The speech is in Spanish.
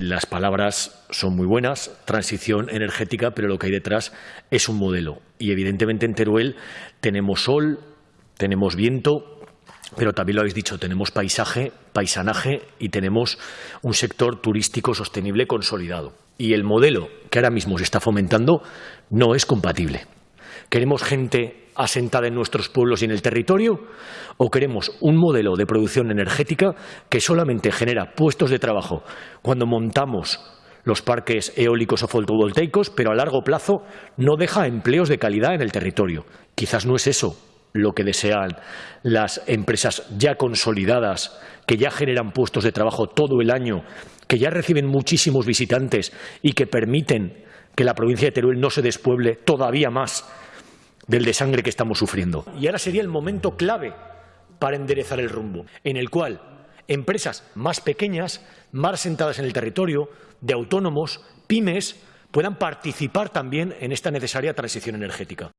Las palabras son muy buenas, transición energética, pero lo que hay detrás es un modelo. Y evidentemente en Teruel tenemos sol, tenemos viento, pero también lo habéis dicho, tenemos paisaje, paisanaje y tenemos un sector turístico sostenible consolidado. Y el modelo que ahora mismo se está fomentando no es compatible. ¿Queremos gente asentada en nuestros pueblos y en el territorio? ¿O queremos un modelo de producción energética que solamente genera puestos de trabajo cuando montamos los parques eólicos o fotovoltaicos, pero a largo plazo no deja empleos de calidad en el territorio? Quizás no es eso lo que desean las empresas ya consolidadas, que ya generan puestos de trabajo todo el año, que ya reciben muchísimos visitantes y que permiten que la provincia de Teruel no se despueble todavía más del desangre que estamos sufriendo. Y ahora sería el momento clave para enderezar el rumbo, en el cual empresas más pequeñas, más sentadas en el territorio, de autónomos, pymes, puedan participar también en esta necesaria transición energética.